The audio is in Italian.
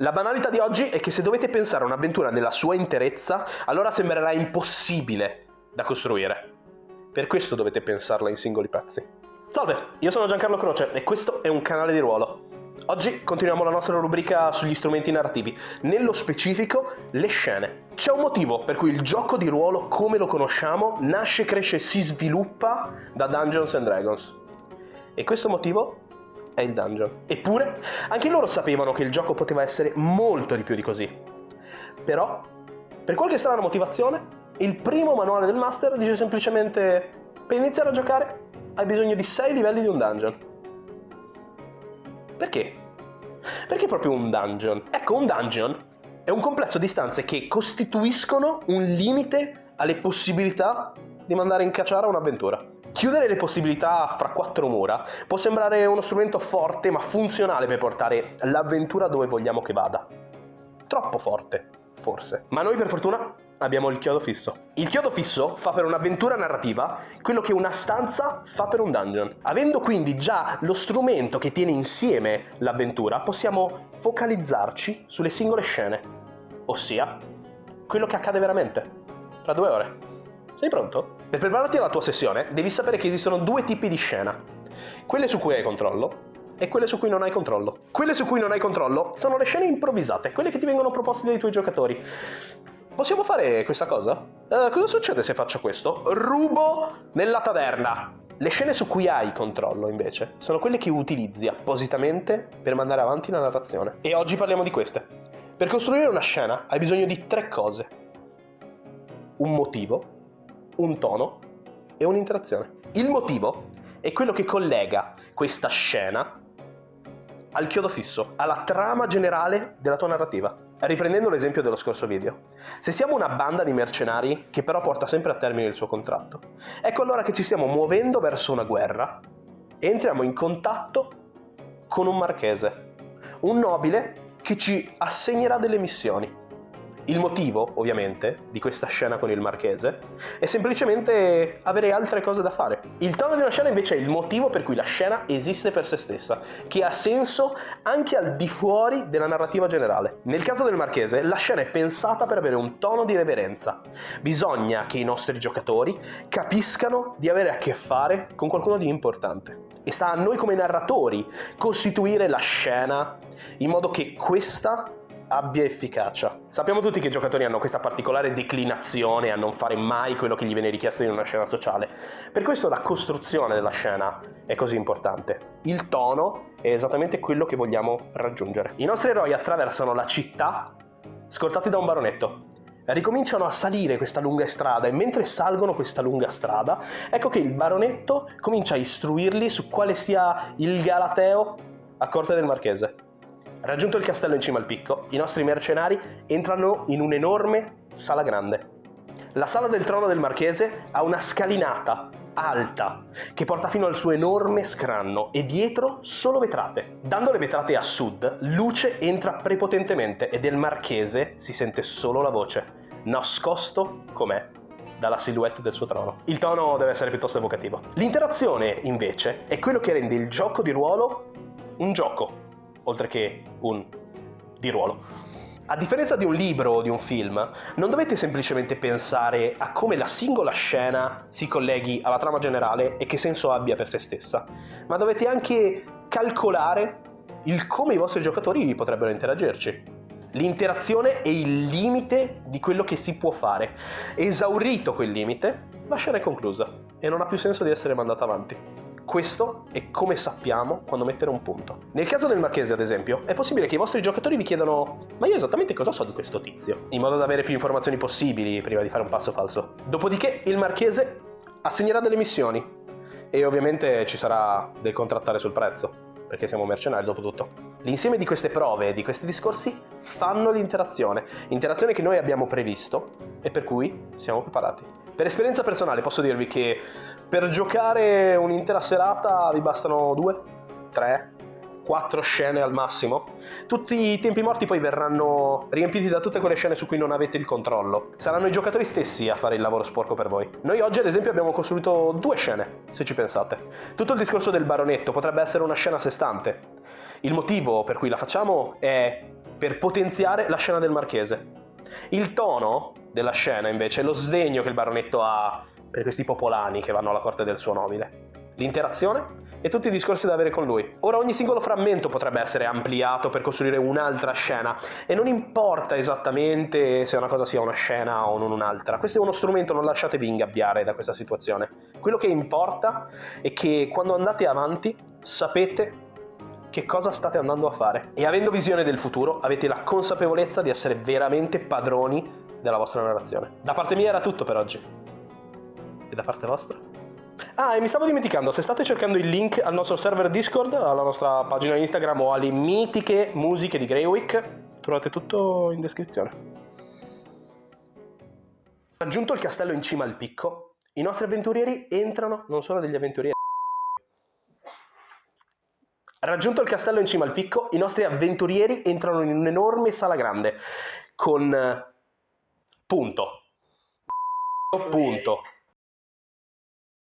La banalità di oggi è che se dovete pensare a un'avventura nella sua interezza, allora sembrerà impossibile da costruire. Per questo dovete pensarla in singoli pezzi. Salve, io sono Giancarlo Croce e questo è un canale di ruolo. Oggi continuiamo la nostra rubrica sugli strumenti narrativi, nello specifico le scene. C'è un motivo per cui il gioco di ruolo come lo conosciamo nasce, cresce e si sviluppa da Dungeons and Dragons. E questo motivo è il dungeon. Eppure, anche loro sapevano che il gioco poteva essere molto di più di così. Però, per qualche strana motivazione, il primo manuale del master dice semplicemente per iniziare a giocare hai bisogno di 6 livelli di un dungeon. Perché? Perché proprio un dungeon? Ecco, un dungeon è un complesso di stanze che costituiscono un limite alle possibilità di mandare in cacciara un'avventura. Chiudere le possibilità fra quattro mura può sembrare uno strumento forte ma funzionale per portare l'avventura dove vogliamo che vada. Troppo forte, forse. Ma noi per fortuna abbiamo il chiodo fisso. Il chiodo fisso fa per un'avventura narrativa quello che una stanza fa per un dungeon. Avendo quindi già lo strumento che tiene insieme l'avventura, possiamo focalizzarci sulle singole scene, ossia quello che accade veramente, fra due ore. Sei pronto? Per prepararti alla tua sessione devi sapere che esistono due tipi di scena. Quelle su cui hai controllo e quelle su cui non hai controllo. Quelle su cui non hai controllo sono le scene improvvisate, quelle che ti vengono proposte dai tuoi giocatori. Possiamo fare questa cosa? Uh, cosa succede se faccio questo? Rubo nella taverna. Le scene su cui hai controllo, invece, sono quelle che utilizzi appositamente per mandare avanti la narrazione. E oggi parliamo di queste. Per costruire una scena hai bisogno di tre cose. Un motivo, un tono e un'interazione. Il motivo è quello che collega questa scena al chiodo fisso, alla trama generale della tua narrativa. Riprendendo l'esempio dello scorso video, se siamo una banda di mercenari che però porta sempre a termine il suo contratto, ecco allora che ci stiamo muovendo verso una guerra e entriamo in contatto con un marchese, un nobile che ci assegnerà delle missioni. Il motivo, ovviamente, di questa scena con il marchese è semplicemente avere altre cose da fare. Il tono di una scena invece è il motivo per cui la scena esiste per se stessa, che ha senso anche al di fuori della narrativa generale. Nel caso del marchese, la scena è pensata per avere un tono di reverenza. Bisogna che i nostri giocatori capiscano di avere a che fare con qualcuno di importante. E sta a noi come narratori costituire la scena in modo che questa abbia efficacia. Sappiamo tutti che i giocatori hanno questa particolare declinazione a non fare mai quello che gli viene richiesto in una scena sociale. Per questo la costruzione della scena è così importante. Il tono è esattamente quello che vogliamo raggiungere. I nostri eroi attraversano la città scortati da un baronetto. Ricominciano a salire questa lunga strada e mentre salgono questa lunga strada, ecco che il baronetto comincia a istruirli su quale sia il galateo a corte del marchese. Raggiunto il castello in cima al picco, i nostri mercenari entrano in un'enorme sala grande. La sala del trono del marchese ha una scalinata alta che porta fino al suo enorme scranno e dietro solo vetrate. Dando le vetrate a sud, luce entra prepotentemente e del marchese si sente solo la voce, nascosto com'è dalla silhouette del suo trono. Il tono deve essere piuttosto evocativo. L'interazione, invece, è quello che rende il gioco di ruolo un gioco oltre che un di ruolo. A differenza di un libro o di un film, non dovete semplicemente pensare a come la singola scena si colleghi alla trama generale e che senso abbia per se stessa, ma dovete anche calcolare il come i vostri giocatori potrebbero interagirci. L'interazione è il limite di quello che si può fare. Esaurito quel limite, la scena è conclusa e non ha più senso di essere mandata avanti. Questo è come sappiamo quando mettere un punto. Nel caso del marchese, ad esempio, è possibile che i vostri giocatori vi chiedano ma io esattamente cosa so di questo tizio? In modo da avere più informazioni possibili prima di fare un passo falso. Dopodiché il marchese assegnerà delle missioni e ovviamente ci sarà del contrattare sul prezzo, perché siamo mercenari dopo tutto. L'insieme di queste prove e di questi discorsi fanno l'interazione, interazione che noi abbiamo previsto e per cui siamo preparati. Per esperienza personale posso dirvi che per giocare un'intera serata vi bastano due, tre, quattro scene al massimo. Tutti i tempi morti poi verranno riempiti da tutte quelle scene su cui non avete il controllo. Saranno i giocatori stessi a fare il lavoro sporco per voi. Noi oggi ad esempio abbiamo costruito due scene, se ci pensate. Tutto il discorso del baronetto potrebbe essere una scena a sé stante. Il motivo per cui la facciamo è per potenziare la scena del marchese. Il tono della scena, invece, è lo sdegno che il baronetto ha per questi popolani che vanno alla corte del suo nobile. L'interazione e tutti i discorsi da avere con lui. Ora ogni singolo frammento potrebbe essere ampliato per costruire un'altra scena e non importa esattamente se una cosa sia una scena o non un'altra. Questo è uno strumento, non lasciatevi ingabbiare da questa situazione. Quello che importa è che quando andate avanti sapete che cosa state andando a fare e avendo visione del futuro avete la consapevolezza di essere veramente padroni della vostra narrazione. Da parte mia era tutto per oggi. E da parte vostra? Ah, e mi stavo dimenticando, se state cercando il link al nostro server Discord, alla nostra pagina Instagram o alle mitiche musiche di Greywick, trovate tutto in descrizione. Raggiunto il castello in cima al picco, i nostri avventurieri entrano, non sono degli avventurieri. Raggiunto il castello in cima al picco, i nostri avventurieri entrano in un'enorme sala grande con punto, punto,